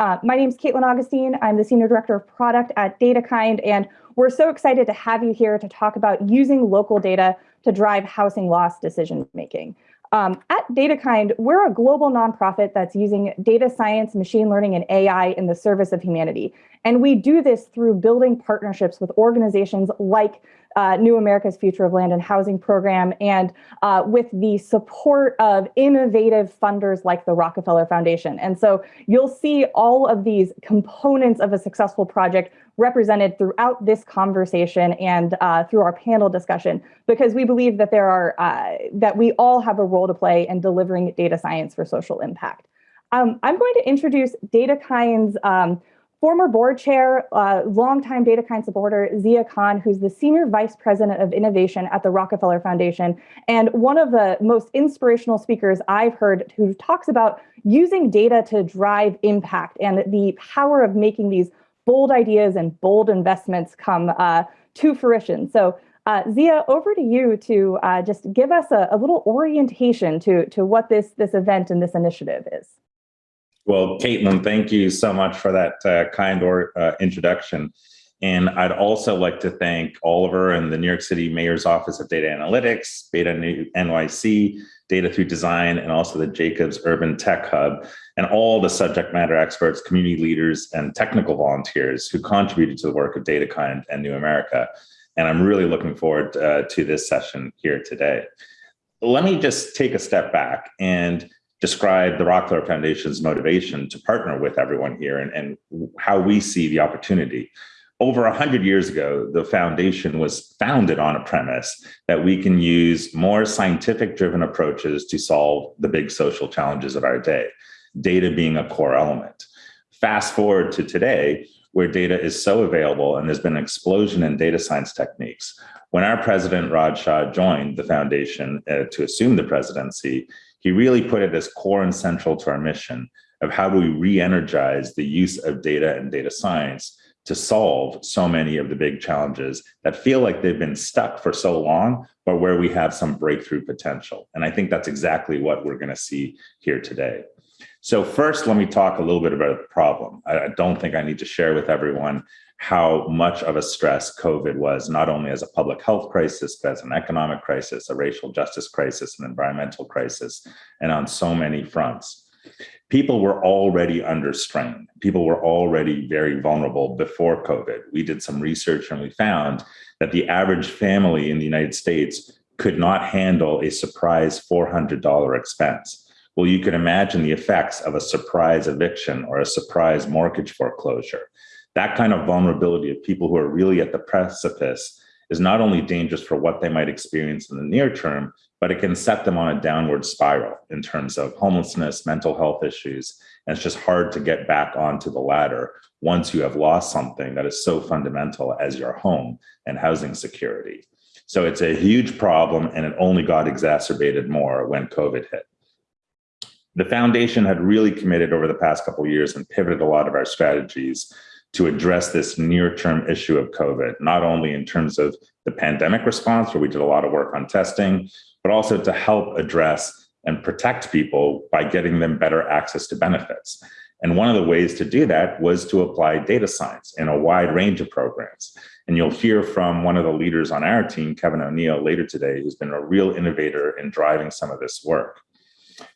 Uh, my name is Caitlin Augustine. I'm the Senior Director of Product at DataKind, and we're so excited to have you here to talk about using local data to drive housing loss decision making. Um, at DataKind, we're a global nonprofit that's using data science, machine learning, and AI in the service of humanity. And we do this through building partnerships with organizations like uh, New America's Future of Land and Housing Program, and uh, with the support of innovative funders like the Rockefeller Foundation. And so you'll see all of these components of a successful project represented throughout this conversation and uh, through our panel discussion, because we believe that there are uh, that we all have a role to play in delivering data science for social impact. Um, I'm going to introduce DataKind's um, former board chair, uh, longtime DataKind supporter, Zia Khan, who's the Senior Vice President of Innovation at the Rockefeller Foundation, and one of the most inspirational speakers I've heard who talks about using data to drive impact and the power of making these bold ideas and bold investments come uh, to fruition. So uh, Zia, over to you to uh, just give us a, a little orientation to, to what this, this event and this initiative is. Well, Caitlin, thank you so much for that uh, kind or, uh, introduction. And I'd also like to thank Oliver and the New York City Mayor's Office of Data Analytics, Beta NYC, Data Through Design, and also the Jacobs Urban Tech Hub, and all the subject matter experts, community leaders, and technical volunteers who contributed to the work of DataKind and New America. And I'm really looking forward uh, to this session here today. Let me just take a step back and describe the Rockefeller Foundation's motivation to partner with everyone here and, and how we see the opportunity. Over 100 years ago, the foundation was founded on a premise that we can use more scientific driven approaches to solve the big social challenges of our day, data being a core element. Fast forward to today, where data is so available and there's been an explosion in data science techniques. When our president, Raj Shah, joined the foundation uh, to assume the presidency, he really put it as core and central to our mission of how do we re-energize the use of data and data science to solve so many of the big challenges that feel like they've been stuck for so long, but where we have some breakthrough potential. And I think that's exactly what we're gonna see here today. So first, let me talk a little bit about the problem. I don't think I need to share with everyone how much of a stress COVID was, not only as a public health crisis, but as an economic crisis, a racial justice crisis, an environmental crisis, and on so many fronts. People were already under strain. People were already very vulnerable before COVID. We did some research and we found that the average family in the United States could not handle a surprise $400 expense. Well, you can imagine the effects of a surprise eviction or a surprise mortgage foreclosure that kind of vulnerability of people who are really at the precipice is not only dangerous for what they might experience in the near term, but it can set them on a downward spiral in terms of homelessness, mental health issues. And it's just hard to get back onto the ladder once you have lost something that is so fundamental as your home and housing security. So it's a huge problem and it only got exacerbated more when COVID hit. The foundation had really committed over the past couple years and pivoted a lot of our strategies to address this near-term issue of COVID, not only in terms of the pandemic response, where we did a lot of work on testing, but also to help address and protect people by getting them better access to benefits. And one of the ways to do that was to apply data science in a wide range of programs. And you'll hear from one of the leaders on our team, Kevin O'Neill, later today, who's been a real innovator in driving some of this work.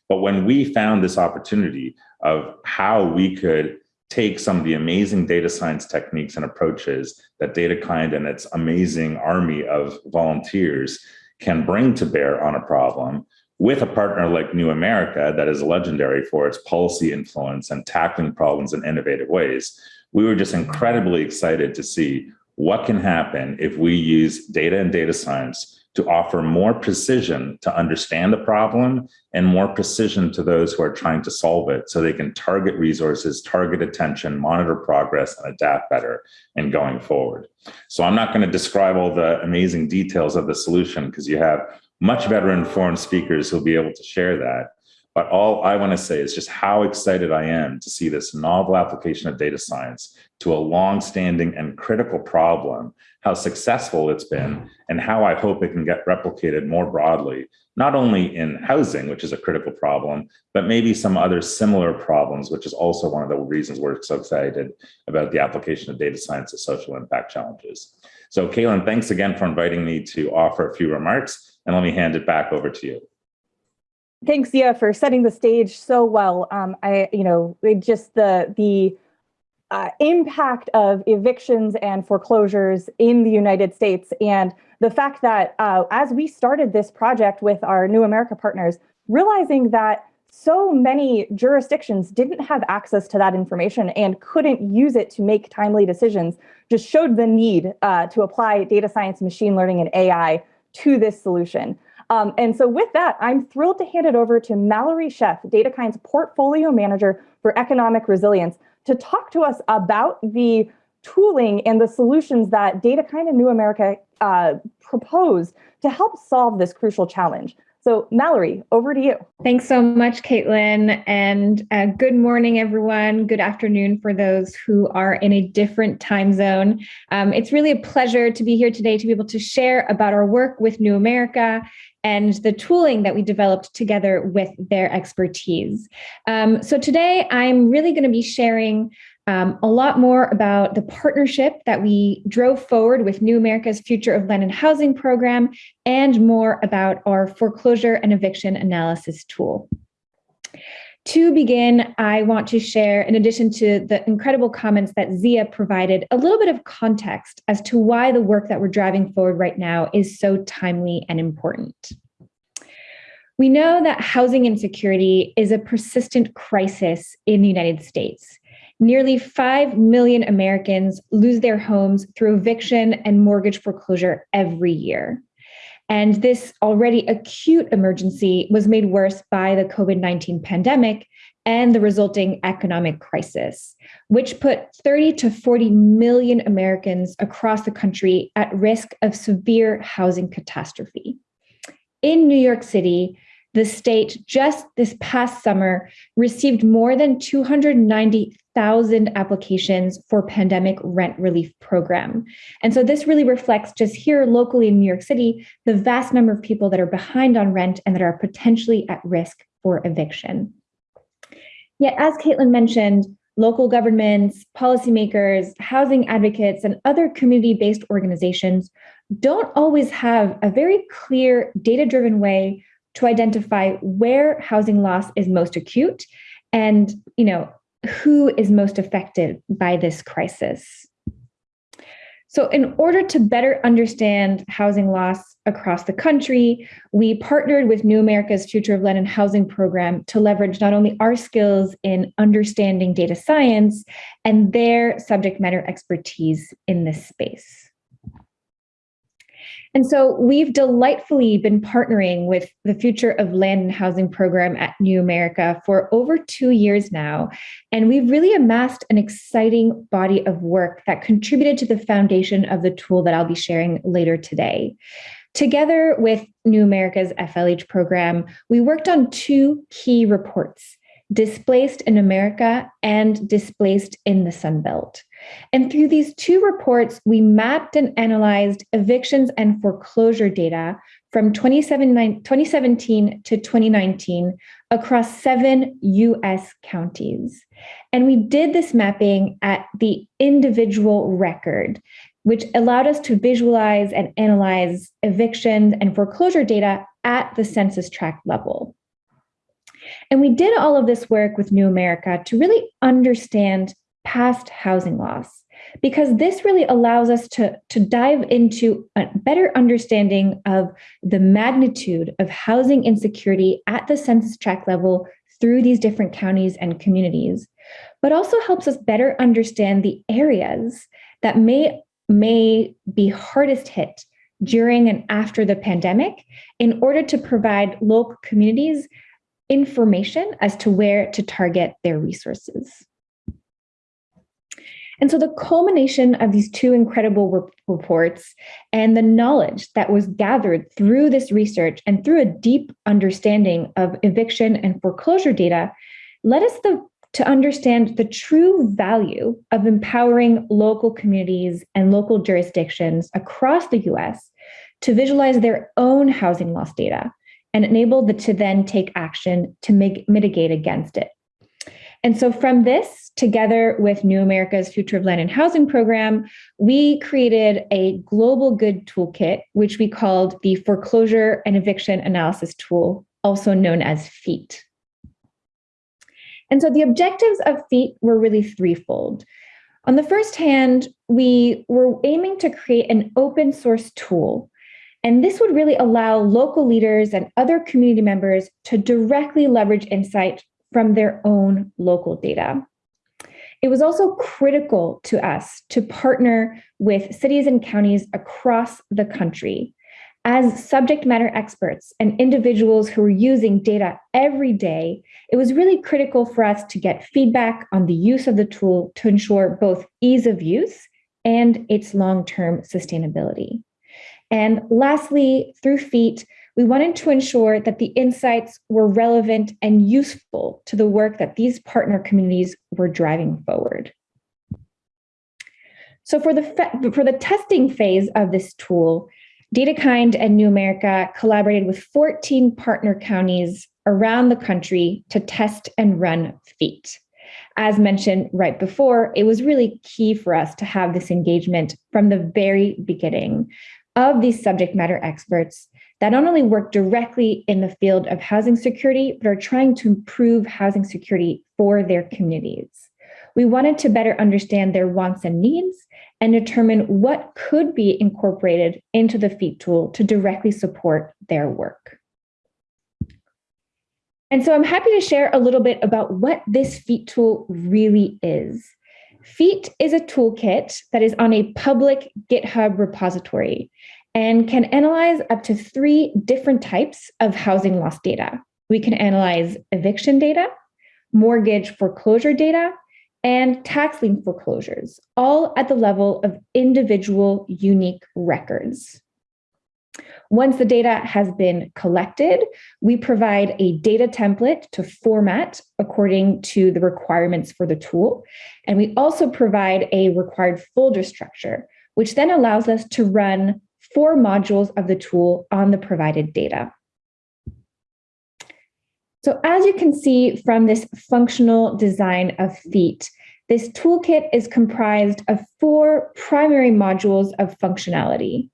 But when we found this opportunity of how we could take some of the amazing data science techniques and approaches that DataKind and its amazing army of volunteers can bring to bear on a problem with a partner like New America that is legendary for its policy influence and tackling problems in innovative ways. We were just incredibly excited to see what can happen if we use data and data science to offer more precision to understand the problem and more precision to those who are trying to solve it so they can target resources, target attention, monitor progress, and adapt better in going forward. So I'm not going to describe all the amazing details of the solution because you have much better informed speakers who'll be able to share that. But all I want to say is just how excited I am to see this novel application of data science to a long-standing and critical problem, how successful it's been, and how I hope it can get replicated more broadly, not only in housing, which is a critical problem, but maybe some other similar problems, which is also one of the reasons we're so excited about the application of data science to social impact challenges. So Caitlin, thanks again for inviting me to offer a few remarks, and let me hand it back over to you. Thanks, Zia, for setting the stage so well. Um, I, you know, just the the uh, impact of evictions and foreclosures in the United States, and the fact that uh, as we started this project with our New America partners, realizing that so many jurisdictions didn't have access to that information and couldn't use it to make timely decisions, just showed the need uh, to apply data science, machine learning, and AI to this solution. Um, and so with that, I'm thrilled to hand it over to Mallory Sheff, DataKind's portfolio manager for economic resilience, to talk to us about the tooling and the solutions that DataKind and New America uh, proposed to help solve this crucial challenge. So Mallory, over to you. Thanks so much, Caitlin. And uh, good morning, everyone. Good afternoon for those who are in a different time zone. Um, it's really a pleasure to be here today to be able to share about our work with New America and the tooling that we developed together with their expertise. Um, so today I'm really going to be sharing um, a lot more about the partnership that we drove forward with New America's Future of Land and Housing program, and more about our foreclosure and eviction analysis tool. To begin, I want to share, in addition to the incredible comments that Zia provided, a little bit of context as to why the work that we're driving forward right now is so timely and important. We know that housing insecurity is a persistent crisis in the United States. Nearly 5 million Americans lose their homes through eviction and mortgage foreclosure every year. And this already acute emergency was made worse by the COVID 19 pandemic and the resulting economic crisis, which put 30 to 40 million Americans across the country at risk of severe housing catastrophe. In New York City, the state just this past summer received more than 290,000 applications for pandemic rent relief program. And so this really reflects just here locally in New York City, the vast number of people that are behind on rent and that are potentially at risk for eviction. Yet, as Caitlin mentioned, local governments, policymakers, housing advocates, and other community-based organizations don't always have a very clear data-driven way to identify where housing loss is most acute and you know who is most affected by this crisis. So in order to better understand housing loss across the country, we partnered with New America's Future of Land and Housing program to leverage not only our skills in understanding data science and their subject matter expertise in this space. And so we've delightfully been partnering with the Future of Land and Housing program at New America for over two years now. And we've really amassed an exciting body of work that contributed to the foundation of the tool that I'll be sharing later today. Together with New America's FLH program, we worked on two key reports Displaced in America and Displaced in the Sun Belt. And through these two reports, we mapped and analyzed evictions and foreclosure data from 2017 to 2019 across seven US counties. And we did this mapping at the individual record, which allowed us to visualize and analyze evictions and foreclosure data at the census tract level. And we did all of this work with New America to really understand past housing loss because this really allows us to, to dive into a better understanding of the magnitude of housing insecurity at the census tract level through these different counties and communities, but also helps us better understand the areas that may, may be hardest hit during and after the pandemic in order to provide local communities information as to where to target their resources. And so the culmination of these two incredible re- reports and the knowledge that was gathered through this research and through a deep understanding of eviction and foreclosure data led us the, to understand the true value of empowering local communities and local jurisdictions across the US to visualize their own housing loss data and enable them to then take action to make, mitigate against it. And so, from this, together with New America's Future of Land and Housing program, we created a global good toolkit, which we called the Foreclosure and Eviction Analysis Tool, also known as FEAT. And so, the objectives of FEAT were really threefold. On the first hand, we were aiming to create an open source tool and this would really allow local leaders and other community members to directly leverage insight from their own local data. It was also critical to us to partner with cities and counties across the country as subject matter experts and individuals who were using data every day, it was really critical for us to get feedback on the use of the tool to ensure both ease of use and its long term sustainability. And lastly, through FEAT, we wanted to ensure that the insights were relevant and useful to the work that these partner communities were driving forward. So for the, for the testing phase of this tool, DataKind and New America collaborated with 14 partner counties around the country to test and run FEAT. As mentioned right before, it was really key for us to have this engagement from the very beginning of these subject matter experts that not only work directly in the field of housing security, but are trying to improve housing security for their communities. We wanted to better understand their wants and needs and determine what could be incorporated into the FEAT tool to directly support their work. And so I'm happy to share a little bit about what this FEAT tool really is. FEAT is a toolkit that is on a public GitHub repository and can analyze up to three different types of housing loss data. We can analyze eviction data, mortgage foreclosure data, and tax lien foreclosures, all at the level of individual unique records. Once the data has been collected, we provide a data template to format according to the requirements for the tool. And we also provide a required folder structure, which then allows us to run four modules of the tool on the provided data. So as you can see from this functional design of FEAT, this toolkit is comprised of four primary modules of functionality.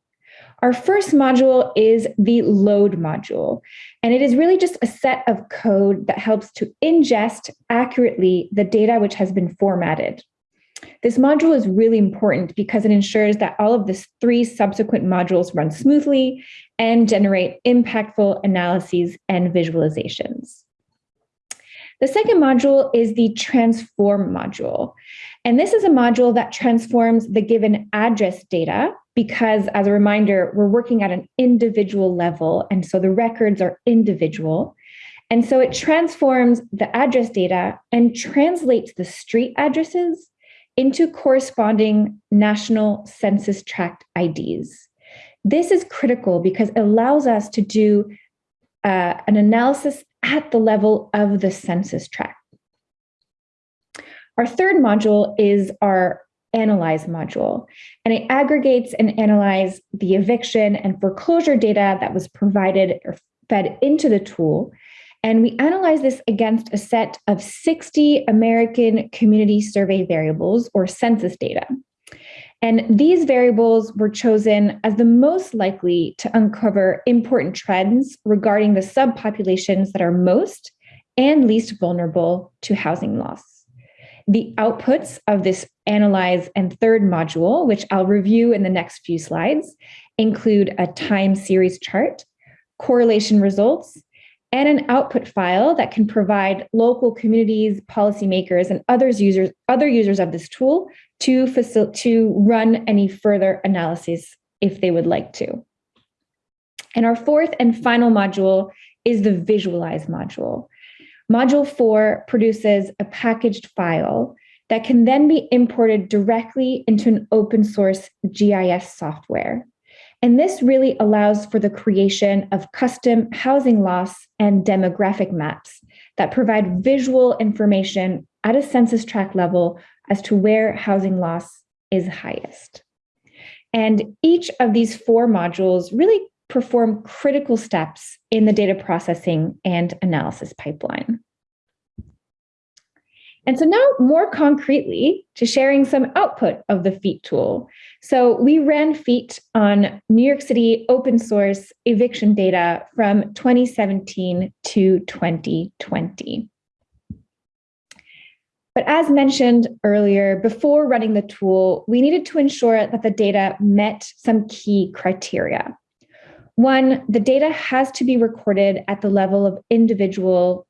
Our first module is the load module, and it is really just a set of code that helps to ingest accurately the data which has been formatted. This module is really important because it ensures that all of the three subsequent modules run smoothly and generate impactful analyses and visualizations. The second module is the transform module. And this is a module that transforms the given address data because, as a reminder, we're working at an individual level. And so the records are individual. And so it transforms the address data and translates the street addresses into corresponding national census tract IDs. This is critical because it allows us to do uh, an analysis at the level of the census tract. Our third module is our analyze module, and it aggregates and analyzes the eviction and foreclosure data that was provided or fed into the tool and we analyze this against a set of 60 American Community Survey variables or census data. And these variables were chosen as the most likely to uncover important trends regarding the subpopulations that are most and least vulnerable to housing loss. The outputs of this analyze and third module, which I'll review in the next few slides, include a time series chart, correlation results, and an output file that can provide local communities, policymakers, and others users, other users of this tool to, facil- to run any further analyses if they would like to. And our fourth and final module is the visualize module. Module four produces a packaged file that can then be imported directly into an open source GIS software. And this really allows for the creation of custom housing loss and demographic maps that provide visual information at a census tract level as to where housing loss is highest. And each of these four modules really perform critical steps in the data processing and analysis pipeline. And so now more concretely to sharing some output of the FEAT tool. So we ran FEAT on New York City open source eviction data from 2017 to 2020. But as mentioned earlier, before running the tool, we needed to ensure that the data met some key criteria. One, the data has to be recorded at the level of individual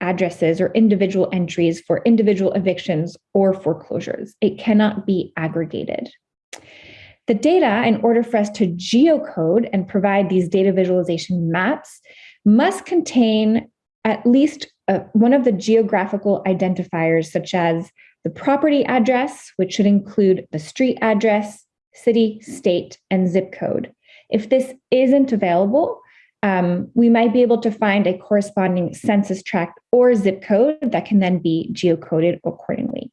addresses or individual entries for individual evictions or foreclosures. It cannot be aggregated. The data, in order for us to geocode and provide these data visualization maps, must contain at least uh, one of the geographical identifiers, such as the property address, which should include the street address, city, state, and zip code. If this isn't available, um, we might be able to find a corresponding census tract or zip code that can then be geocoded accordingly.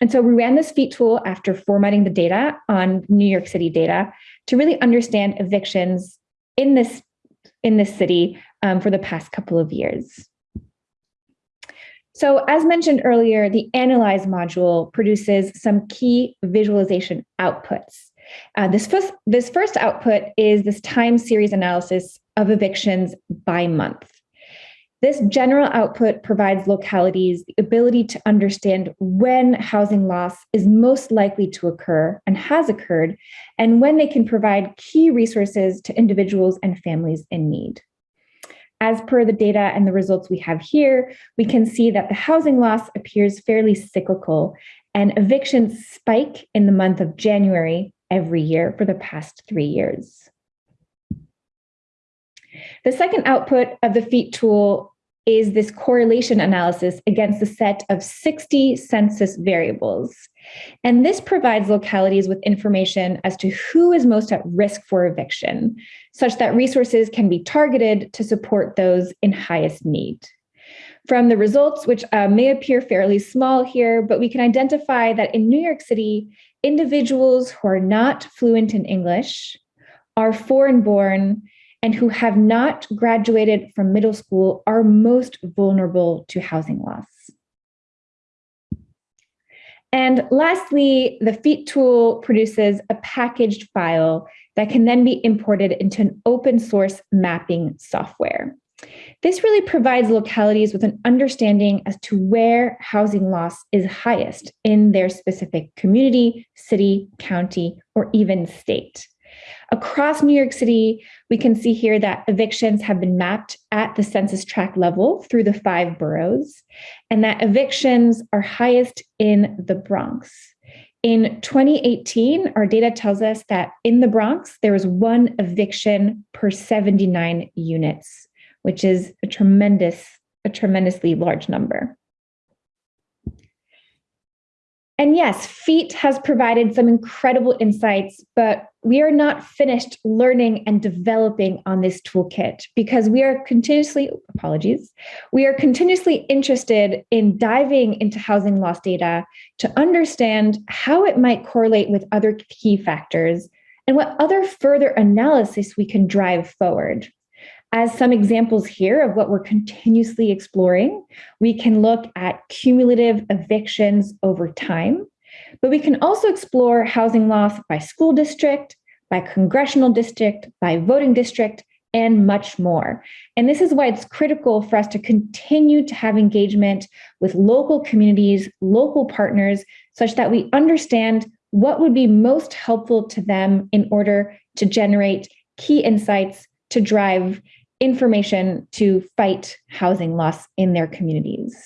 And so we ran this FEAT tool after formatting the data on New York City data to really understand evictions in this, in this city um, for the past couple of years. So as mentioned earlier, the Analyze module produces some key visualization outputs. Uh, this, first, this first output is this time series analysis of evictions by month. This general output provides localities the ability to understand when housing loss is most likely to occur and has occurred, and when they can provide key resources to individuals and families in need. As per the data and the results we have here, we can see that the housing loss appears fairly cyclical and evictions spike in the month of January every year for the past three years. The second output of the FEAT tool is this correlation analysis against a set of 60 census variables. And this provides localities with information as to who is most at risk for eviction, such that resources can be targeted to support those in highest need. From the results, which uh, may appear fairly small here, but we can identify that in New York City, individuals who are not fluent in English, are foreign born, and who have not graduated from middle school are most vulnerable to housing loss. And lastly, the FEAT tool produces a packaged file that can then be imported into an open source mapping software. This really provides localities with an understanding as to where housing loss is highest in their specific community, city, county, or even state. Across New York City, we can see here that evictions have been mapped at the census tract level through the five boroughs, and that evictions are highest in the Bronx. In 2018, our data tells us that in the Bronx, there was one eviction per 79 units, which is a tremendous, a tremendously large number. And yes, FEAT has provided some incredible insights, but we are not finished learning and developing on this toolkit because we are continuously, apologies, we are continuously interested in diving into housing loss data to understand how it might correlate with other key factors and what other further analysis we can drive forward. As some examples here of what we're continuously exploring, we can look at cumulative evictions over time, but we can also explore housing loss by school district, by congressional district, by voting district, and much more. And this is why it's critical for us to continue to have engagement with local communities, local partners, such that we understand what would be most helpful to them in order to generate key insights to drive information to fight housing loss in their communities.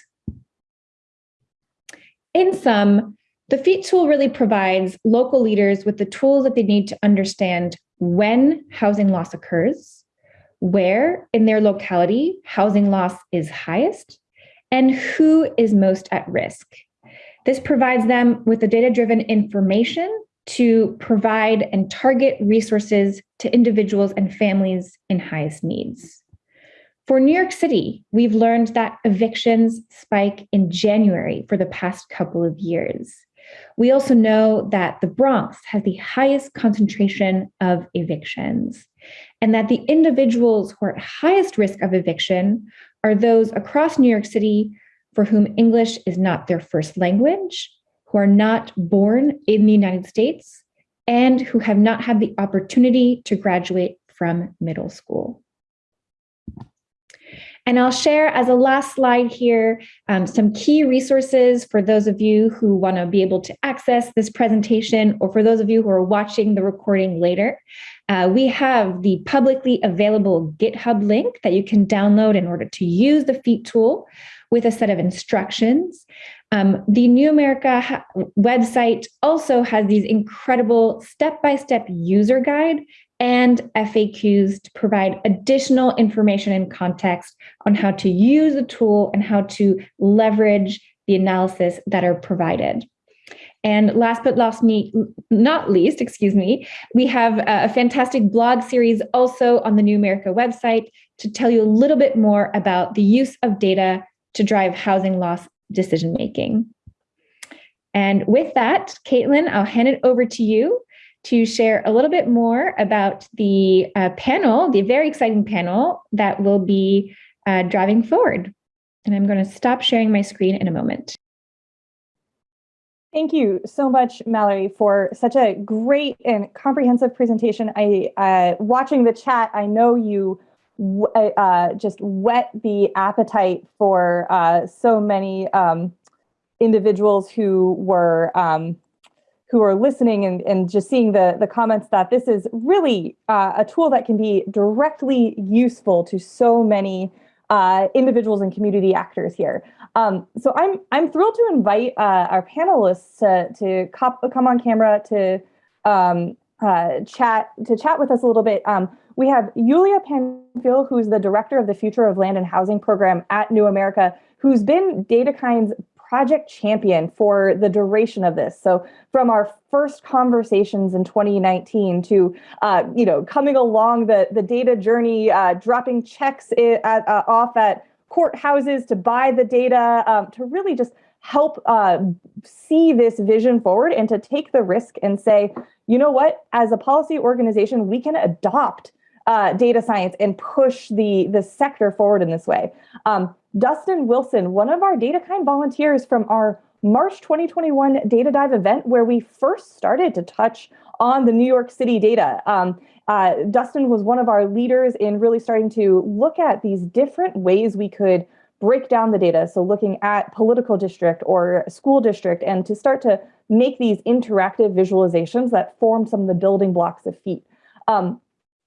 In sum, the FEAT tool really provides local leaders with the tools that they need to understand when housing loss occurs, where in their locality housing loss is highest, and who is most at risk. This provides them with the data-driven information to provide and target resources to individuals and families in highest needs. For New York City, we've learned that evictions spike in January for the past couple of years. We also know that the Bronx has the highest concentration of evictions, and that the individuals who are at highest risk of eviction are those across New York City for whom English is not their first language, who are not born in the United States, and who have not had the opportunity to graduate from middle school. And I'll share as a last slide here um, some key resources for those of you who want to be able to access this presentation or for those of you who are watching the recording later. Uh, we have the publicly available GitHub link that you can download in order to use the FEAT tool with a set of instructions. Um, the New America website also has these incredible step-by-step -step user guide and FAQs to provide additional information and context on how to use the tool and how to leverage the analysis that are provided. And last but last me, not least, excuse me, we have a fantastic blog series also on the New America website to tell you a little bit more about the use of data to drive housing loss decision making. And with that, Caitlin, I'll hand it over to you to share a little bit more about the uh, panel, the very exciting panel that will be uh, driving forward. And I'm going to stop sharing my screen in a moment. Thank you so much, Mallory, for such a great and comprehensive presentation. I, uh, watching the chat, I know you uh, uh, just whet the appetite for uh, so many um, individuals who were um, who are listening and, and just seeing the, the comments that this is really uh, a tool that can be directly useful to so many uh, individuals and community actors here. Um, so I'm I'm thrilled to invite uh, our panelists to to come on camera to um, uh, chat to chat with us a little bit. Um, we have Yulia Panfil, who's the director of the Future of Land and Housing program at New America, who's been DataKind's project champion for the duration of this. So from our first conversations in 2019 to, uh, you know, coming along the, the data journey, uh, dropping checks at, uh, off at courthouses to buy the data, um, to really just help uh, see this vision forward and to take the risk and say, you know what, as a policy organization, we can adopt uh, data science and push the, the sector forward in this way. Um, Dustin Wilson, one of our DataKind volunteers from our March 2021 Data Dive event, where we first started to touch on the New York City data. Um, uh, Dustin was one of our leaders in really starting to look at these different ways we could break down the data. So looking at political district or school district and to start to make these interactive visualizations that form some of the building blocks of FEAT. Um,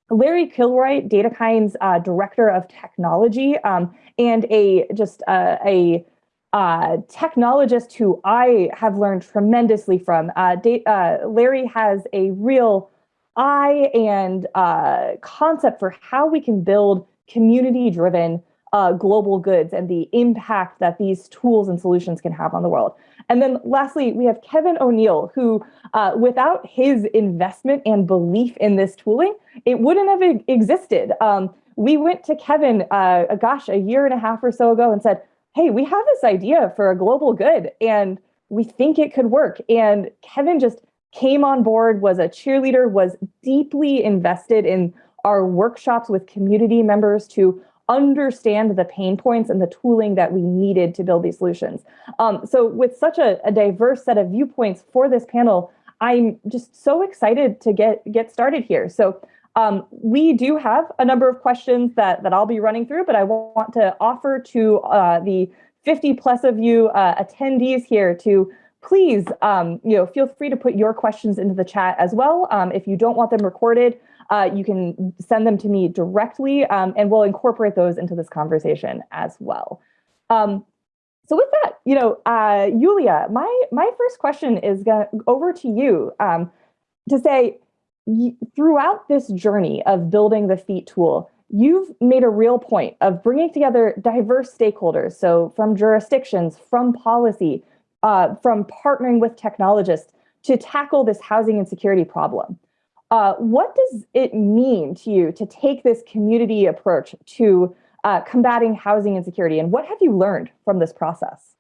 Larry Kilroy, DataKind's uh, director of technology um, and a just uh, a uh, technologist who I have learned tremendously from. Uh, uh, Larry has a real eye and uh, concept for how we can build community-driven uh, global goods and the impact that these tools and solutions can have on the world. And then lastly, we have Kevin O'Neill, who uh, without his investment and belief in this tooling, it wouldn't have existed. Um, we went to Kevin, uh, gosh, a year and a half or so ago and said, hey, we have this idea for a global good and we think it could work. And Kevin just came on board, was a cheerleader, was deeply invested in our workshops with community members to understand the pain points and the tooling that we needed to build these solutions. Um, so with such a, a, diverse set of viewpoints for this panel, I'm just so excited to get, get started here. So um, we do have a number of questions that, that I'll be running through, but I want to offer to uh, the 50 plus of you uh, attendees here to please, um, you know, feel free to put your questions into the chat as well. Um, if you don't want them recorded, uh, you can send them to me directly um, and we'll incorporate those into this conversation as well. Um, so with that, you know, uh, Yulia, my, my first question is over to you um, to say, throughout this journey of building the FEAT tool, you've made a real point of bringing together diverse stakeholders. So from jurisdictions, from policy, uh, from partnering with technologists to tackle this housing insecurity problem. Uh, what does it mean to you to take this community approach to uh, combating housing insecurity, and what have you learned from this process?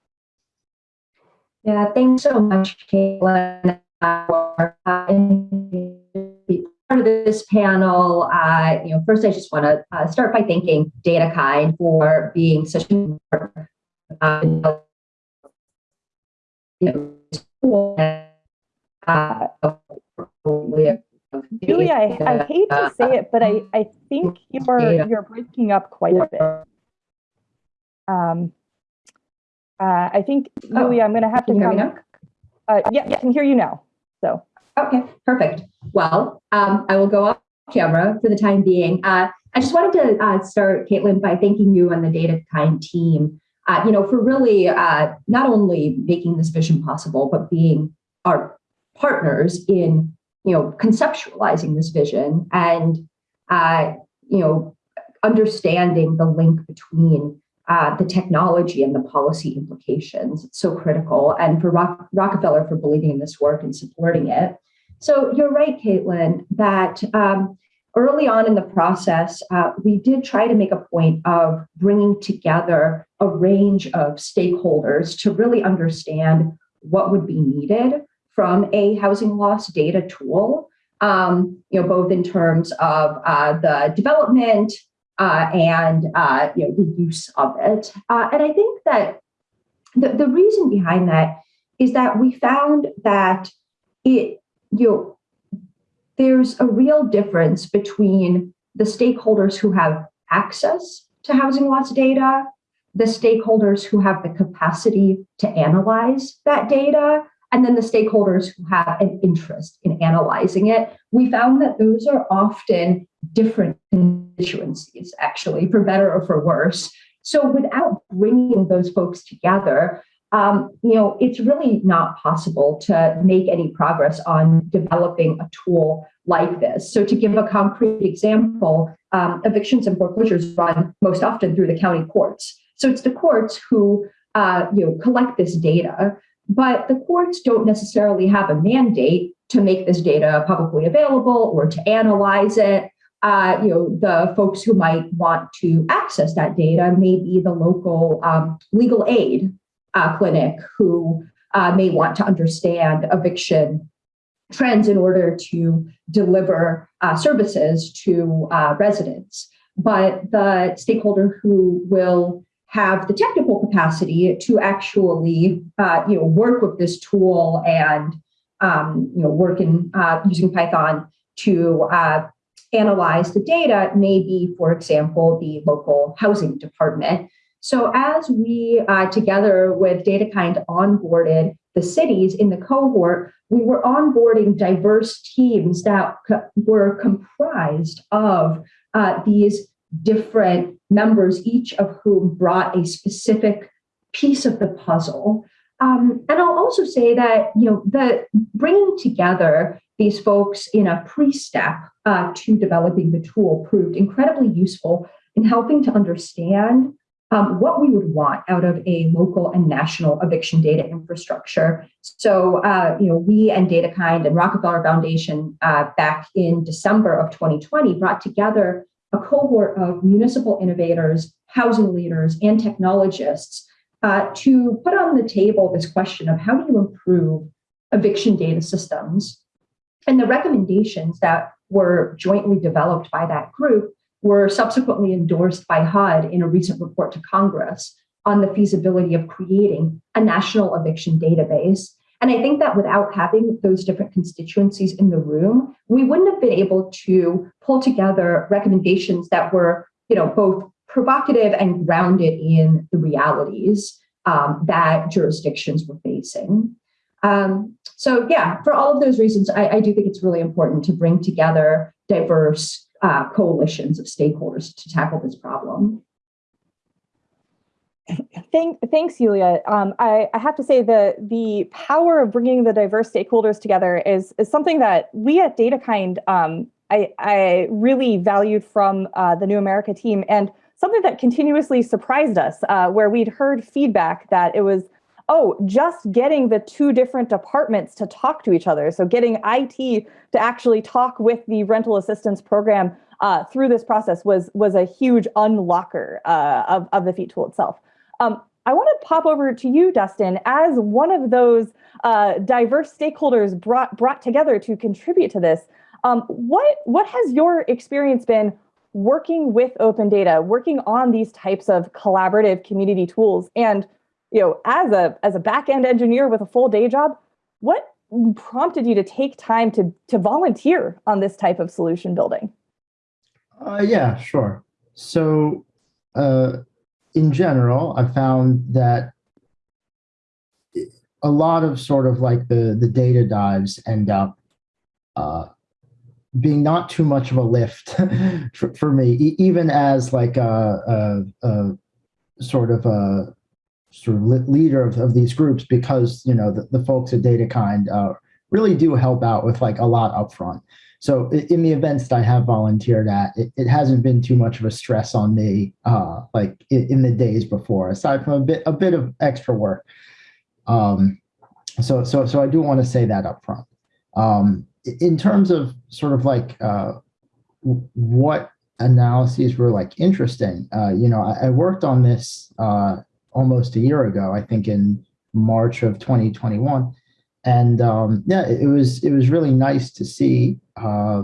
Yeah, thanks so much, Caitlin, for uh, being part of this panel. Uh, you know, first, I just want to uh, start by thanking DataKind for being such an important uh, you know, uh, Julia, I, I hate to say it, but I, I think you're you're breaking up quite a bit. Um, uh, I think, Oh, Julia, I'm going to have to can hear me come. Uh, yeah, I can hear you now. So, Okay, perfect. Well, um, I will go off camera for the time being. Uh, I just wanted to uh, start, Caitlin, by thanking you and the Data Kind team, uh, you know, for really uh, not only making this vision possible, but being our partners in, you know, conceptualizing this vision and, uh, you know, understanding the link between uh, the technology and the policy implications. It's so critical. And for Rock- Rockefeller for believing in this work and supporting it. So you're right, Caitlin, that um, early on in the process, uh, we did try to make a point of bringing together a range of stakeholders to really understand what would be needed from a housing loss data tool. Um, you know, both in terms of uh, the development uh, and uh, you know the use of it. Uh, and I think that the, the reason behind that is that we found that it you know there's a real difference between the stakeholders who have access to housing loss data, the stakeholders who have the capacity to analyze that data, and then the stakeholders who have an interest in analyzing it. We found that those are often different constituencies, actually, for better or for worse. So without bringing those folks together, um, you know, it's really not possible to make any progress on developing a tool like this. So to give a concrete example, um, evictions and foreclosures run most often through the county courts. So it's the courts who, uh, you know, collect this data, but the courts don't necessarily have a mandate to make this data publicly available or to analyze it. Uh, you know, the folks who might want to access that data may be the local um, legal aid uh, clinic who uh, may want to understand eviction trends in order to deliver uh, services to uh, residents. But the stakeholder who will have the technical capacity to actually, uh, you know, work with this tool and, um, you know, work in uh, using Python to analyze the data maybe for example, the local housing department. So as we, uh, together with DataKind, onboarded the cities in the cohort, we were onboarding diverse teams that were comprised of uh, these different members, each of whom brought a specific piece of the puzzle. Um, and I'll also say that you know the bringing together these folks in a pre-step uh, to developing the tool proved incredibly useful in helping to understand um, what we would want out of a local and national eviction data infrastructure. So, uh, you know, we and DataKind and Rockefeller Foundation uh, back in December of 2020 brought together a cohort of municipal innovators, housing leaders, and technologists uh, to put on the table this question of how do you improve eviction data systems? And the recommendations that were jointly developed by that group were subsequently endorsed by HUD in a recent report to Congress on the feasibility of creating a national eviction database. And I think that without having those different constituencies in the room, we wouldn't have been able to pull together recommendations that were, you know, both provocative and grounded in the realities um, that jurisdictions were facing. Um, so yeah, for all of those reasons, I, I, do think it's really important to bring together diverse uh, coalitions of stakeholders to tackle this problem. Thank, thanks, Yulia. Um, I, I, have to say the the power of bringing the diverse stakeholders together is is something that we at DataKind um, I, I really valued from uh, the New America team and something that continuously surprised us, uh, where we'd heard feedback that it was oh, just getting the two different departments to talk to each other. So getting IT to actually talk with the rental assistance program uh, through this process was was a huge unlocker uh, of, of the FEAT tool itself. Um, I want to pop over to you, Dustin, as one of those uh, diverse stakeholders brought brought together to contribute to this. Um, what what has your experience been working with open data, working on these types of collaborative community tools, and you know, as a as a back end engineer with a full day job, what prompted you to take time to to volunteer on this type of solution building? Uh, yeah, sure. So, uh, in general, I found that a lot of sort of like the the data dives end up uh, being not too much of a lift for, for me, even as like a, a, a, sort of a sort of leader of, of these groups, because you know the, the folks at DataKind uh, really do help out with like a lot upfront. So in the events that I have volunteered at, it, it hasn't been too much of a stress on me, uh, like in, in, the days before, aside from a bit a bit of extra work. Um, so so so I do want to say that up front. Um, in terms of sort of like uh, what analyses were like interesting, uh, you know, I, I worked on this uh, almost a year ago, I think in March of 2021. And um, yeah, it was it was really nice to see uh,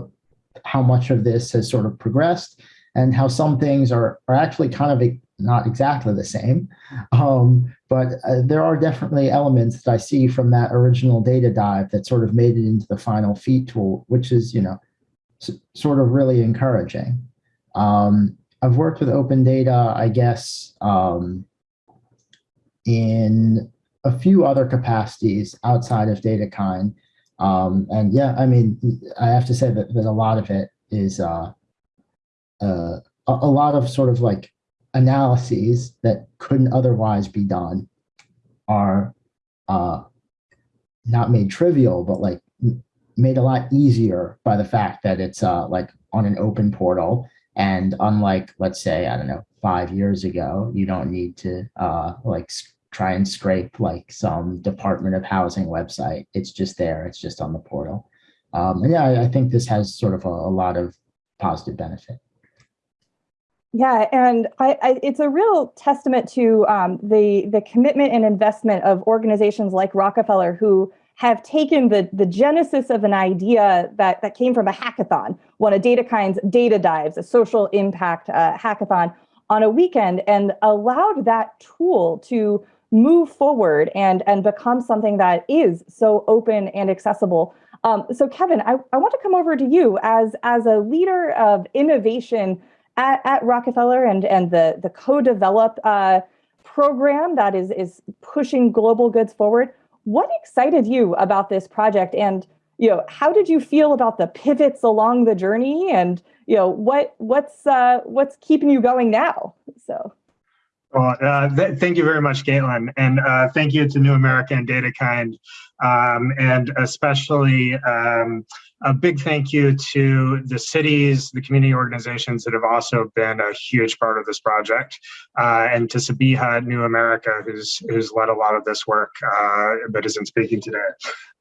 how much of this has sort of progressed and how some things are, are actually kind of not exactly the same. Um, but uh, there are definitely elements that I see from that original data dive that sort of made it into the final FEAT tool, which is, you know, sort of really encouraging. Um, I've worked with open data, I guess, um, in a few other capacities outside of DataKind. Um, and yeah, I mean, I have to say that, that a lot of it is uh, uh, a, lot of sort of like analyses that couldn't otherwise be done are uh, not made trivial, but like made a lot easier by the fact that it's uh, like on an open portal. And unlike, let's say, I don't know, five years ago, you don't need to uh, like try and scrape like some Department of Housing website. It's just there. It's just on the portal. Um, and yeah, I, I, think this has sort of a, a lot of positive benefit. Yeah, and I, I, it's a real testament to um, the the commitment and investment of organizations like Rockefeller who have taken the, the genesis of an idea that, that came from a hackathon, one of DataKind's data dives, a social impact uh, hackathon on a weekend, and allowed that tool to move forward and, and become something that is so open and accessible. Um, so Kevin, I, I want to come over to you as, as a leader of innovation at, at Rockefeller and, and the, the co-develop uh, program that is, is pushing global goods forward. What excited you about this project and you know, how did you feel about the pivots along the journey and you know what what's uh, what's keeping you going now? So well, uh, th thank you very much, Caitlin, and uh, thank you to New America and DataKind, um, and especially um, a big thank you to the cities, the community organizations that have also been a huge part of this project, uh, and to Sabiha New America, who's who's led a lot of this work, uh, but isn't speaking today.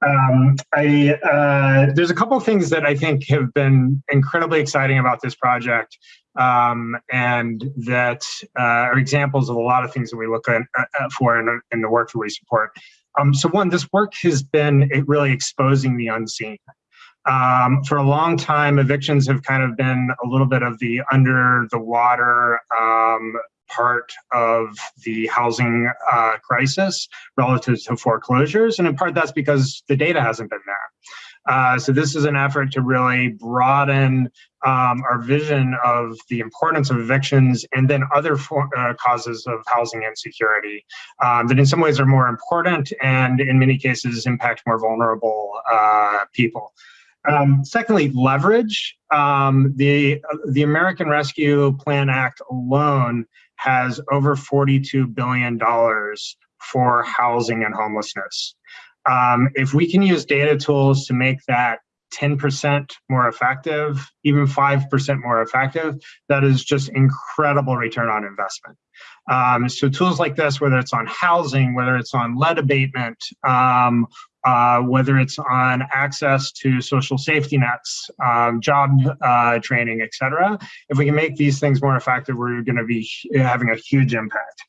Um, I, uh, there's a couple of things that I think have been incredibly exciting about this project um, and that uh, are examples of a lot of things that we look at, uh, for in, in, the work that we support. Um, so one, this work has been really exposing the unseen. Um, for a long time, evictions have kind of been a little bit of the under the water um, part of the housing uh, crisis relative to foreclosures. And in part that's because the data hasn't been there. Uh, so this is an effort to really broaden um, our vision of the importance of evictions and then other for, uh, causes of housing insecurity um, that in some ways are more important and in many cases impact more vulnerable uh, people. Um, secondly, leverage. Um, the, the American Rescue Plan Act alone has over $42 billion for housing and homelessness. Um, if we can use data tools to make that 10% more effective, even 5% more effective, that is just incredible return on investment. Um, so tools like this, whether it's on housing, whether it's on lead abatement, um, uh, whether it's on access to social safety nets, um, job uh, training, et cetera. If we can make these things more effective, we're going to be having a huge impact.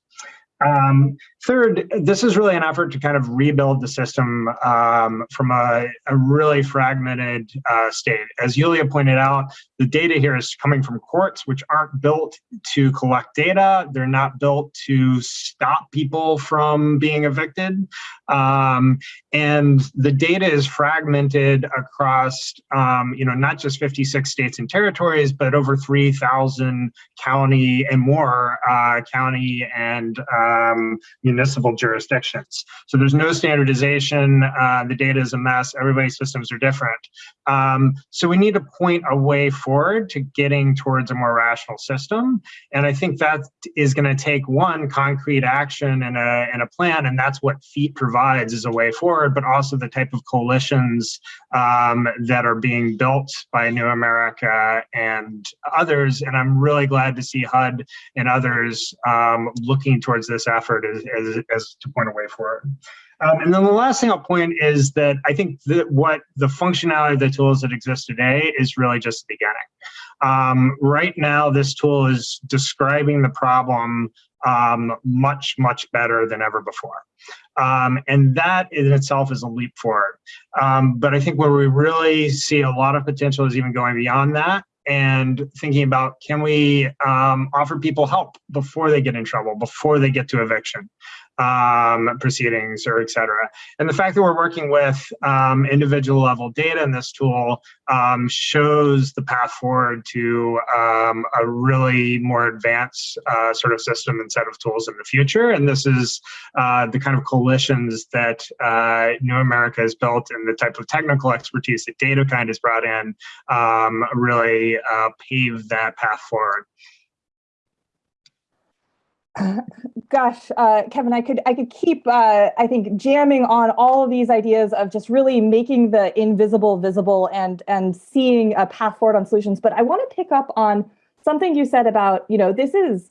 Um, third, this is really an effort to kind of rebuild the system um, from a, a, really fragmented uh, state. As Yulia pointed out, the data here is coming from courts, which aren't built to collect data. They're not built to stop people from being evicted. Um, and the data is fragmented across, um, you know, not just 56 states and territories, but over 3,000 county and more uh, county and um, municipal jurisdictions. So there's no standardization. Uh, the data is a mess. Everybody's systems are different. Um, so we need to point a way forward to getting towards a more rational system. And I think that is going to take one concrete action and a, and a plan. And that's what FEAT provides as a way forward, but also the type of coalitions um, that are being built by New America and others. And I'm really glad to see HUD and others um, looking towards this effort as, as, as to point a way forward. Um, and then the last thing I'll point is that I think that what the functionality of the tools that exist today is really just the beginning. Um, right now, this tool is describing the problem um, much, much better than ever before. Um, and that in itself is a leap forward. Um, but I think where we really see a lot of potential is even going beyond that and thinking about can we um, offer people help before they get in trouble, before they get to eviction um, proceedings or et cetera. And the fact that we're working with um, individual level data in this tool um, shows the path forward to um, a really more advanced uh, sort of system and set of tools in the future. And this is uh, the kind of coalitions that uh, New America has built and the type of technical expertise that DataKind has brought in um, really uh, pave that path forward. Gosh, uh, Kevin, I could I could keep uh, I think jamming on all of these ideas of just really making the invisible visible and and seeing a path forward on solutions. But I want to pick up on something you said about you know this is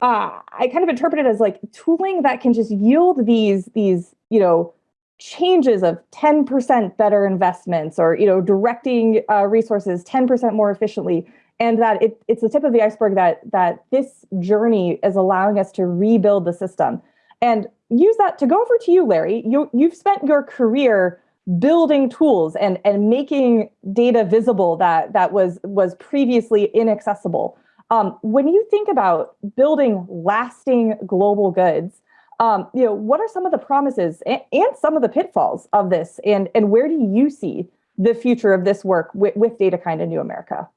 uh, I kind of interpret it as like tooling that can just yield these these you know changes of 10% better investments or you know directing uh, resources 10% more efficiently and that it, it's the tip of the iceberg that that this journey is allowing us to rebuild the system. And use that to go over to you larry. You, you've spent your career building tools and and making data visible that that was was previously inaccessible. Um, when you think about building lasting global goods um, you know what are some of the promises and, and, some of the pitfalls of this? And and where do you see the future of this work with, with DataKind in new america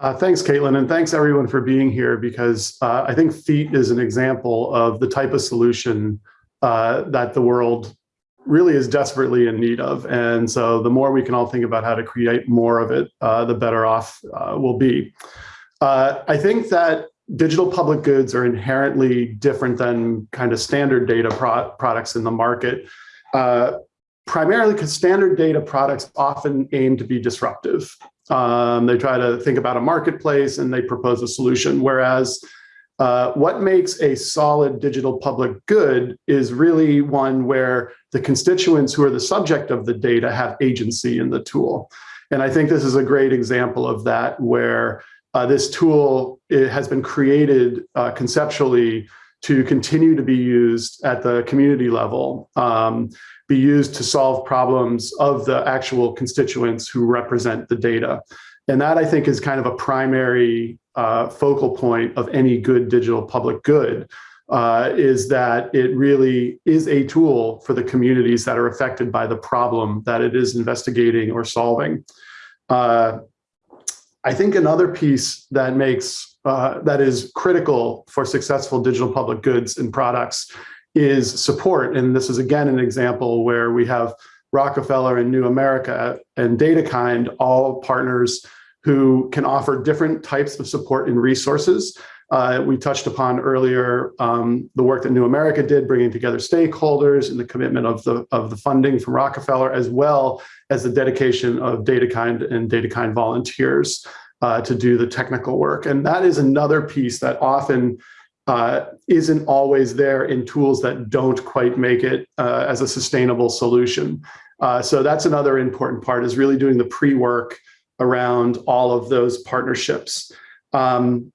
uh, thanks, Caitlin, and thanks everyone for being here because uh, I think FEAT is an example of the type of solution uh, that the world really is desperately in need of. And so the more we can all think about how to create more of it, uh, the better off uh, we'll be. Uh, I think that digital public goods are inherently different than kind of standard data pro products in the market primarily because standard data products often aim to be disruptive. Um, they try to think about a marketplace and they propose a solution. Whereas uh, what makes a solid digital public good is really one where the constituents who are the subject of the data have agency in the tool. And I think this is a great example of that where uh, this tool has been created uh, conceptually to continue to be used at the community level, um, be used to solve problems of the actual constituents who represent the data. And that I think is kind of a primary uh, focal point of any good digital public good, uh, is that it really is a tool for the communities that are affected by the problem that it is investigating or solving. Uh, I think another piece that makes uh, that is critical for successful digital public goods and products is support. And this is again an example where we have Rockefeller and New America and DataKind, all partners who can offer different types of support and resources. Uh, we touched upon earlier um, the work that New America did, bringing together stakeholders and the commitment of the of the funding from Rockefeller, as well as the dedication of DataKind and DataKind volunteers. uh, to do the technical work. And that is another piece that often uh, isn't always there in tools that don't quite make it uh, as a sustainable solution. Uh, so that's another important part is really doing the pre-work around all of those partnerships. Um,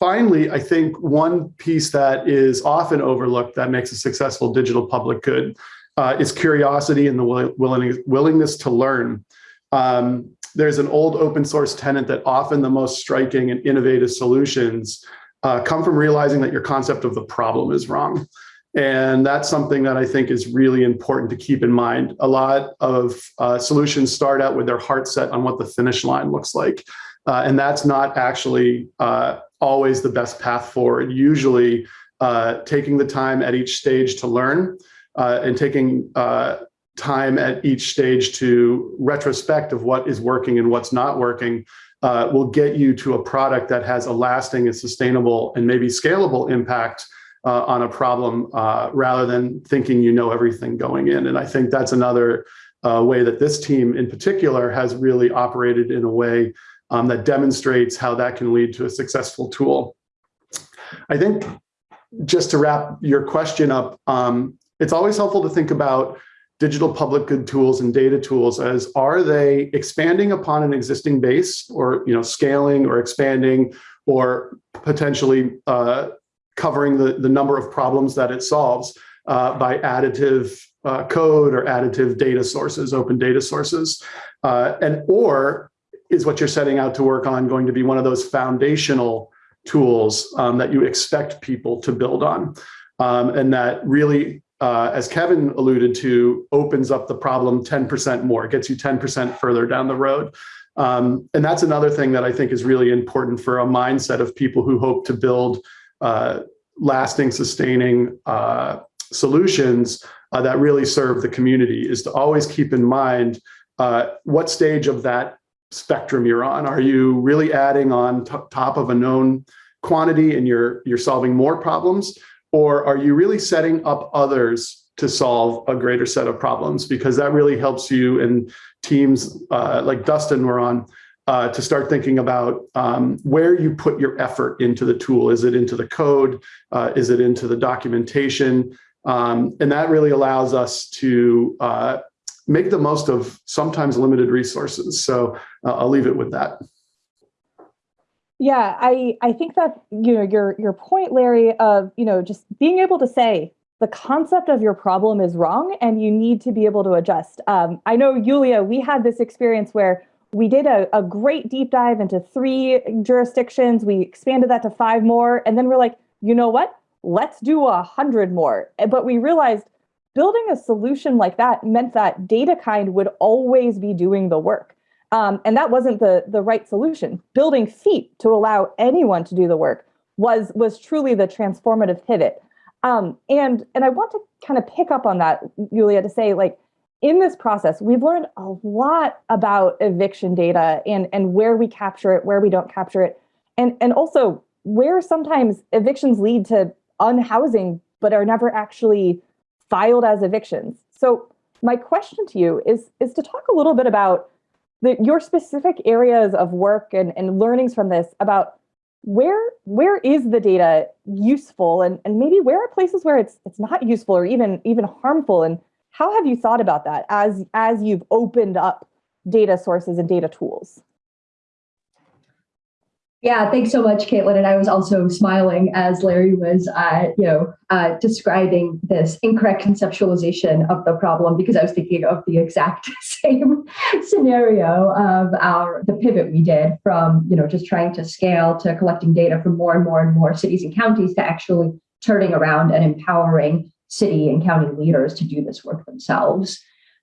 finally, I think one piece that is often overlooked that makes a successful digital public good uh, is curiosity and the willing, willingness to learn. Um, there's an old open source tenant that often the most striking and innovative solutions uh, come from realizing that your concept of the problem is wrong. And that's something that I think is really important to keep in mind. A lot of uh, solutions start out with their heart set on what the finish line looks like. Uh, and that's not actually uh, always the best path forward. Usually uh, taking the time at each stage to learn uh, and taking uh, time at each stage to retrospect of what is working and what's not working uh, will get you to a product that has a lasting and sustainable and maybe scalable impact uh, on a problem uh, rather than thinking you know everything going in. And I think that's another uh, way that this team in particular has really operated in a way um, that demonstrates how that can lead to a successful tool. I think just to wrap your question up, um, it's always helpful to think about digital public good tools and data tools as are they expanding upon an existing base or you know scaling or expanding or potentially uh, covering the, the number of problems that it solves uh, by additive uh, code or additive data sources, open data sources. Uh, and or is what you're setting out to work on going to be one of those foundational tools um, that you expect people to build on um, and that really uh, as Kevin alluded to, opens up the problem 10% more, gets you 10% further down the road. Um, and that's another thing that I think is really important for a mindset of people who hope to build uh, lasting, sustaining uh, solutions uh, that really serve the community is to always keep in mind uh, what stage of that spectrum you're on. Are you really adding on top of a known quantity and you're, you're solving more problems? Or are you really setting up others to solve a greater set of problems? Because that really helps you and teams uh, like Dustin were on uh, to start thinking about um, where you put your effort into the tool. Is it into the code? Uh, is it into the documentation? Um, and that really allows us to uh, make the most of sometimes limited resources. So uh, I'll leave it with that. Yeah, I I think that you know your your point, Larry, of you know just being able to say the concept of your problem is wrong and you need to be able to adjust. Um, I know, Yulia, we had this experience where we did a, a great deep dive into three jurisdictions. We expanded that to five more, and then we're like, you know what? Let's do a hundred more. But we realized building a solution like that meant that DataKind would always be doing the work. Um, and that wasn't the, the right solution. Building FEAT to allow anyone to do the work was, was truly the transformative pivot. Um, and, and I want to kind of pick up on that, Julia, to say like, in this process, we've learned a lot about eviction data and, and where we capture it, where we don't capture it, and, and also where sometimes evictions lead to unhousing but are never actually filed as evictions. So my question to you is, is to talk a little bit about the, your specific areas of work and, and learnings from this about where where is the data useful? And, and maybe where are places where it's it's not useful or even even harmful? And how have you thought about that as as you've opened up data sources and data tools yeah, thanks so much, Caitlin. And I was also smiling as Larry was, uh, you know, uh, describing this incorrect conceptualization of the problem because I was thinking of the exact same scenario of our the pivot we did from, you know, just trying to scale to collecting data from more and more and more cities and counties to actually turning around and empowering city and county leaders to do this work themselves.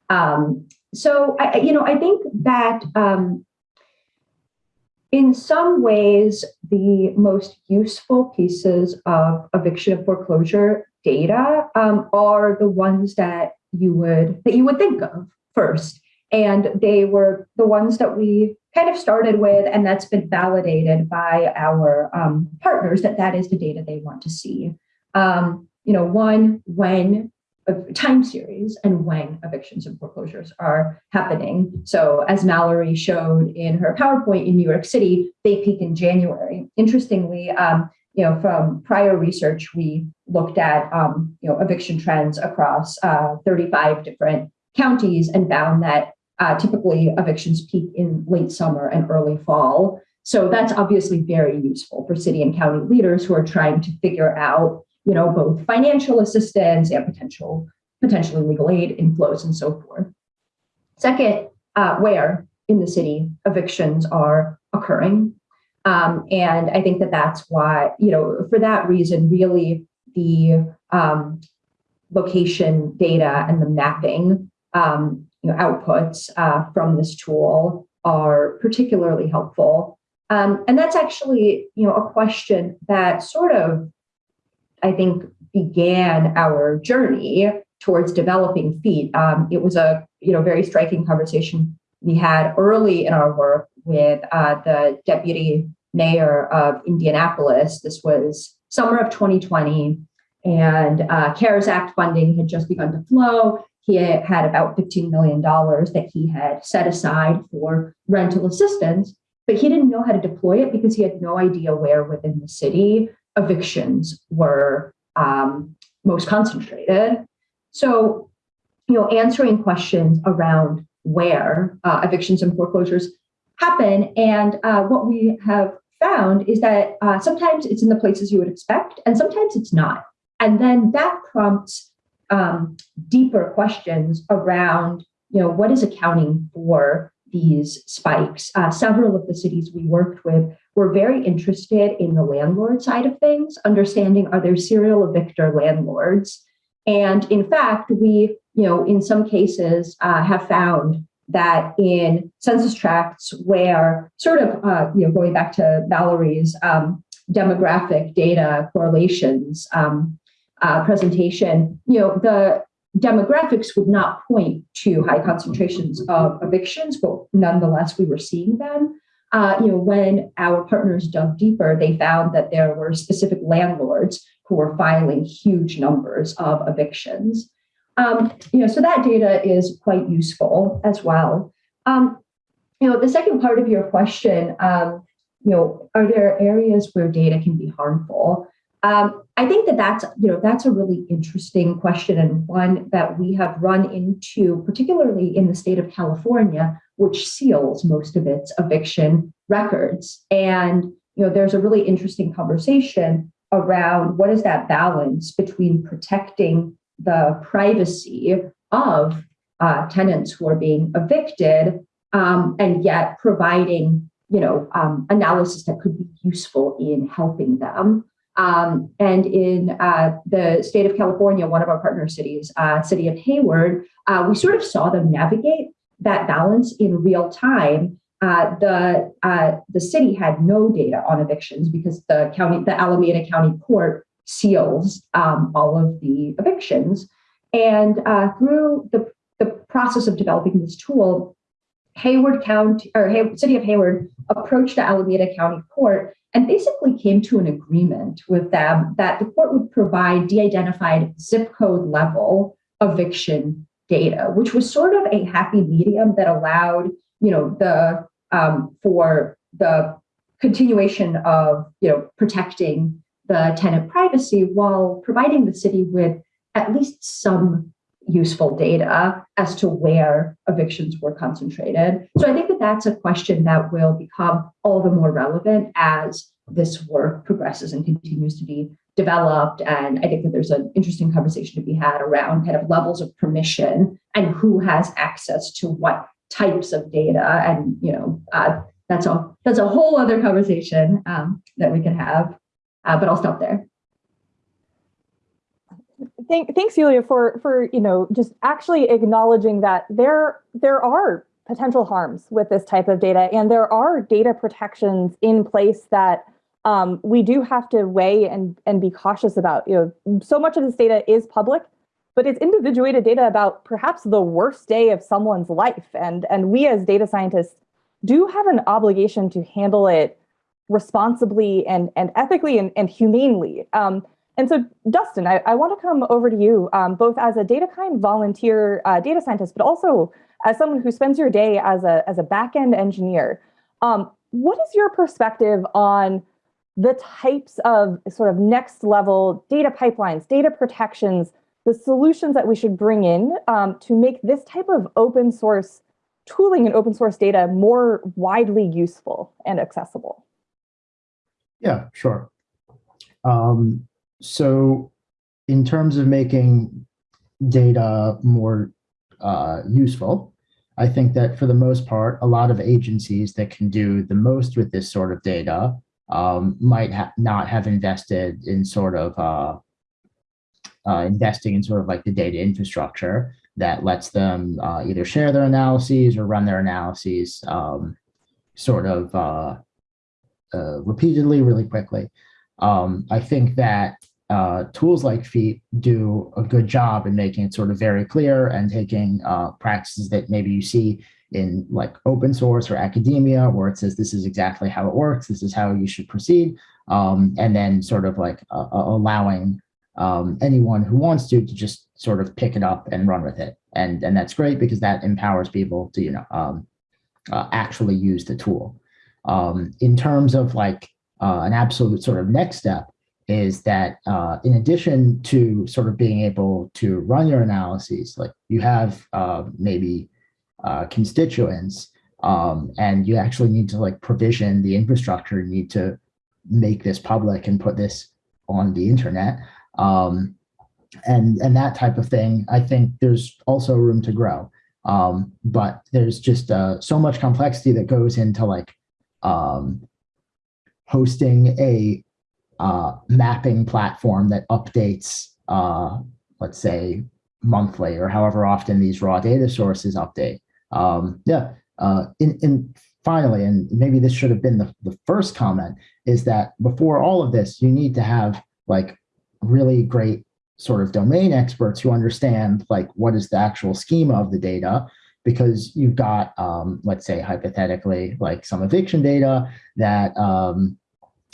Um, so, I, you know, I think that um, in some ways, the most useful pieces of eviction and foreclosure data um, are the ones that you would that you would think of first. And they were the ones that we kind of started with, and that's been validated by our um, partners that that is the data they want to see. Um, you know, one, when of time series and when evictions and foreclosures are happening. So as Mallory showed in her PowerPoint in New York City, they peak in January. Interestingly, um, you know, from prior research, we looked at, um, you know, eviction trends across uh, 35 different counties and found that uh, typically evictions peak in late summer and early fall. So that's obviously very useful for city and county leaders who are trying to figure out, you know, both financial assistance and potential potentially legal aid inflows and so forth. Second, uh, where in the city evictions are occurring. Um, and I think that that's why, you know, for that reason, really the um, location data and the mapping um, you know, outputs uh, from this tool are particularly helpful. Um, and that's actually, you know, a question that sort of, I think, began our journey towards developing FEAT. Um, it was a, you know, very striking conversation we had early in our work with uh, the deputy mayor of Indianapolis. This was summer of 2020, and uh, CARES Act funding had just begun to flow. He had about $15 million that he had set aside for rental assistance, but he didn't know how to deploy it because he had no idea where within the city evictions were um, most concentrated. So, you know, answering questions around where uh, evictions and foreclosures happen. And uh, what we have found is that uh, sometimes it's in the places you would expect, and sometimes it's not. And then that prompts um, deeper questions around, you know, what is accounting for these spikes? Uh, several of the cities we worked with were very interested in the landlord side of things, understanding are there serial evictor landlords? And in fact, we, you know, in some cases uh, have found that in census tracts where sort of, uh, you know, going back to Valerie's um, demographic data correlations um, uh, presentation, you know, the demographics would not point to high concentrations of evictions, but nonetheless, we were seeing them. Uh, you know, when our partners dug deeper, they found that there were specific landlords who were filing huge numbers of evictions. Um, you know, so that data is quite useful as well. Um, you know, the second part of your question, um, you know, are there areas where data can be harmful? Um, I think that that's, you know, that's a really interesting question and one that we have run into, particularly in the state of California, which seals most of its eviction records. And, you know, there's a really interesting conversation around what is that balance between protecting the privacy of uh, tenants who are being evicted um, and yet providing you know um, analysis that could be useful in helping them um, and in uh, the state of california one of our partner cities uh, city of hayward uh, we sort of saw them navigate that balance in real time uh, the uh, the city had no data on evictions because the county the alameda county court seals um, all of the evictions. And uh, through the, the process of developing this tool, Hayward County or Hay- City of Hayward approached the Alameda County Court and basically came to an agreement with them that the court would provide de-identified zip code level eviction data, which was sort of a happy medium that allowed, you know, the um, for the continuation of, you know, protecting the tenant privacy while providing the city with at least some useful data as to where evictions were concentrated. So I think that that's a question that will become all the more relevant as this work progresses and continues to be developed. And I think that there's an interesting conversation to be had around kind of levels of permission and who has access to what types of data. And you know, uh, that's a that's a whole other conversation um, that we can have. Uh, but I'll stop there. Thank, thanks, Julia, for for you know just actually acknowledging that there there are potential harms with this type of data, and there are data protections in place that um, we do have to weigh and and be cautious about. You know, so much of this data is public, but it's individuated data about perhaps the worst day of someone's life, and and we as data scientists do have an obligation to handle it responsibly and, and ethically and, and humanely. Um, and so, Dustin, I, I want to come over to you, um, both as a DataKind volunteer uh, data scientist, but also as someone who spends your day as a as a backend engineer. Um, what is your perspective on the types of sort of next level data pipelines, data protections, the solutions that we should bring in um, to make this type of open source tooling and open source data more widely useful and accessible? Yeah, sure. Um, so in terms of making data more uh, useful, I think that for the most part, a lot of agencies that can do the most with this sort of data um, might ha not have invested in sort of uh, uh, investing in sort of like the data infrastructure that lets them uh, either share their analyses or run their analyses um, sort of uh, uh, repeatedly, really quickly. Um, I think that uh, tools like FEAT do a good job in making it sort of very clear and taking uh, practices that maybe you see in like open source or academia where it says this is exactly how it works, this is how you should proceed, um, and then sort of like uh, allowing um, anyone who wants to to just sort of pick it up and run with it. And, and that's great because that empowers people to, you know, um, uh, actually use the tool. Um, in terms of like uh, an absolute sort of next step is that uh, in addition to sort of being able to run your analyses, like you have uh, maybe uh, constituents um, and you actually need to like provision the infrastructure, you need to make this public and put this on the internet. Um, and, and that type of thing, I think there's also room to grow. Um, but there's just uh, so much complexity that goes into like um, hosting a uh, mapping platform that updates, uh, let's say, monthly or however often these raw data sources update. Um, yeah, uh, in, in finally, and maybe this should have been the, the first comment, is that before all of this, you need to have like really great sort of domain experts who understand like what is the actual schema of the data because you've got um, let's say hypothetically like some eviction data that um,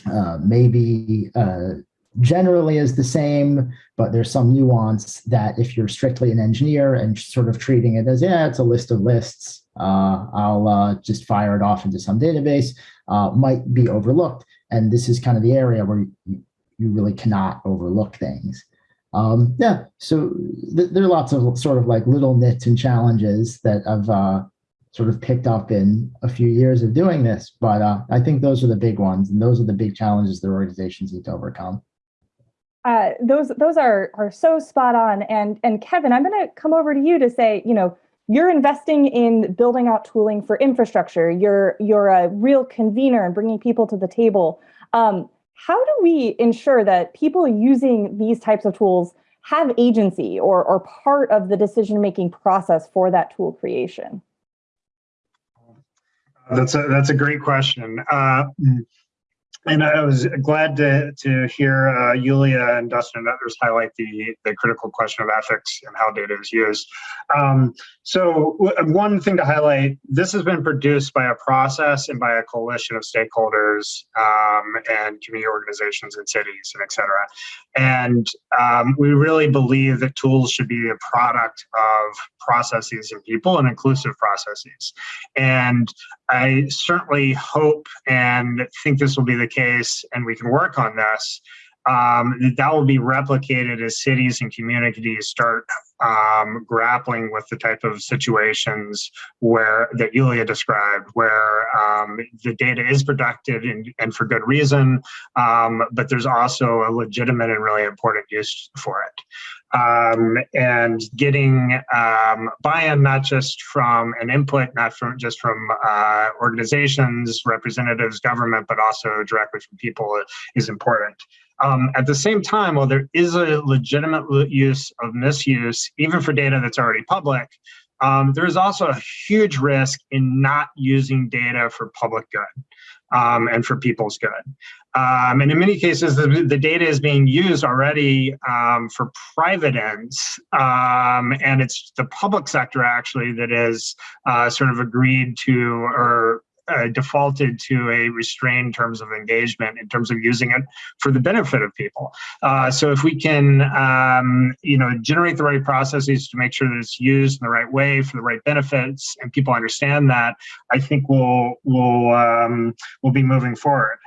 uh, maybe uh, generally is the same, but there's some nuance that if you're strictly an engineer and sort of treating it as, yeah, it's a list of lists, uh, I'll uh, just fire it off into some database, uh, might be overlooked. And this is kind of the area where you, you really cannot overlook things. Um, yeah, so th there are lots of sort of like little nits and challenges that I've sort of picked up in a few years of doing this, but uh, I think those are the big ones, and those are the big challenges that organizations need to overcome. Uh, those those are are so spot on. And and Kevin, I'm going to come over to you to say, you know, you're investing in building out tooling for infrastructure. You're you're a real convener and bringing people to the table. Um, how do we ensure that people using these types of tools have agency or, or part of the decision-making process for that tool creation? That's a, that's a great question. Uh, and I was glad to, to hear uh, Yulia and Dustin and others highlight the, the critical question of ethics and how data is used. Um, so one thing to highlight, this has been produced by a process and by a coalition of stakeholders um, and community organizations and cities and et cetera. And um, we really believe that tools should be a product of processes and people and inclusive processes. And I certainly hope and think this will be the case, and we can work on this, um, that will be replicated as cities and communities start um, grappling with the type of situations where that Yulia described, where um, the data is productive and, and for good reason, um, but there's also a legitimate and really important use for it um, and getting um, buy-in not just from an input, not from just from uh, organizations, representatives, government, but also directly from people is important. Um, at the same time, while there is a legitimate use of misuse, even for data that's already public, um, there is also a huge risk in not using data for public good um, and for people's good. Um, and in many cases, the, the, data is being used already um, for private ends, um, and it's the public sector actually that is uh, sort of agreed to or uh, defaulted to a restrained terms of engagement in terms of using it for the benefit of people. Uh, so if we can, um, you know, generate the right processes to make sure that it's used in the right way for the right benefits, and people understand that, I think we'll we'll um, we'll be moving forward.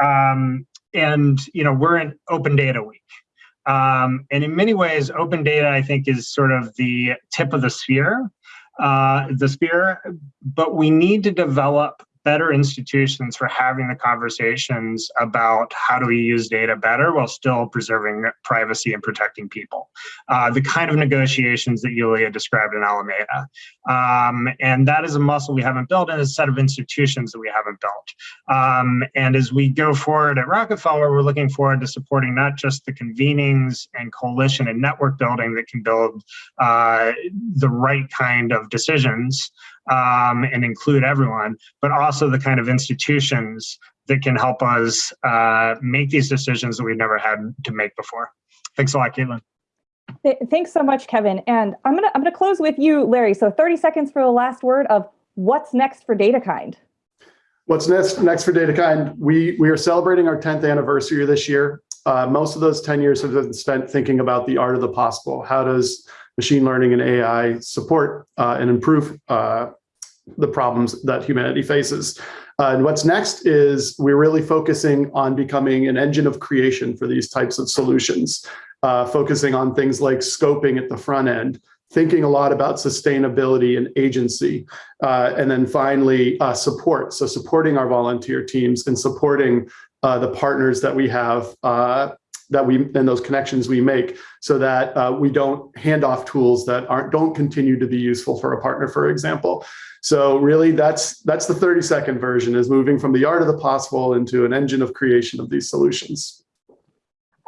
Um, and you know, we're in Open Data Week. Um, and in many ways, open data, I think, is sort of the tip of the sphere, uh, the spear. But we need to develop better institutions for having the conversations about how do we use data better while still preserving privacy and protecting people. Uh, the kind of negotiations that Yulia described in Alameda. Um, and that is a muscle we haven't built and a set of institutions that we haven't built. Um, and as we go forward at Rockefeller, we're looking forward to supporting not just the convenings and coalition and network building that can build uh, the right kind of decisions um, and include everyone, but also the kind of institutions that can help us uh, make these decisions that we've never had to make before. Thanks a lot, Caitlin. Thanks so much, Kevin. And I'm gonna I'm gonna close with you, Larry. So 30 seconds for the last word of what's next for DataKind. What's next next for DataKind? We we are celebrating our 10th anniversary this year. Uh, most of those 10 years have been spent thinking about the art of the possible. How does machine learning and AI support uh, and improve uh, the problems that humanity faces. Uh, and what's next is we're really focusing on becoming an engine of creation for these types of solutions, uh, focusing on things like scoping at the front end, thinking a lot about sustainability and agency, uh, and then finally uh, support. So supporting our volunteer teams and supporting the partners that we have that we and those connections we make so that uh, we don't hand off tools that aren't don't continue to be useful for a partner, for example. So really that's that's the 30 second version is moving from the art of the possible into an engine of creation of these solutions.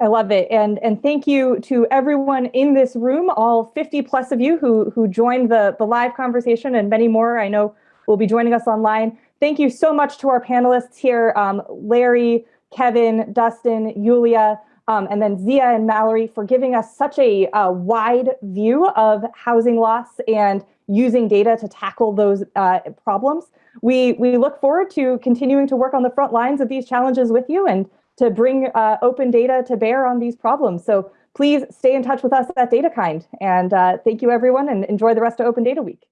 I love it. And, and thank you to everyone in this room, all 50 plus of you who, who joined the, the live conversation and many more I know will be joining us online. Thank you so much to our panelists here, um, Larry, Kevin, Dustin, Yulia, um, and then Zia and Mallory for giving us such a, a wide view of housing loss and using data to tackle those uh, problems. We, we look forward to continuing to work on the front lines of these challenges with you and to bring uh, open data to bear on these problems. So please stay in touch with us at DataKind. And uh, thank you, everyone, and enjoy the rest of Open Data Week.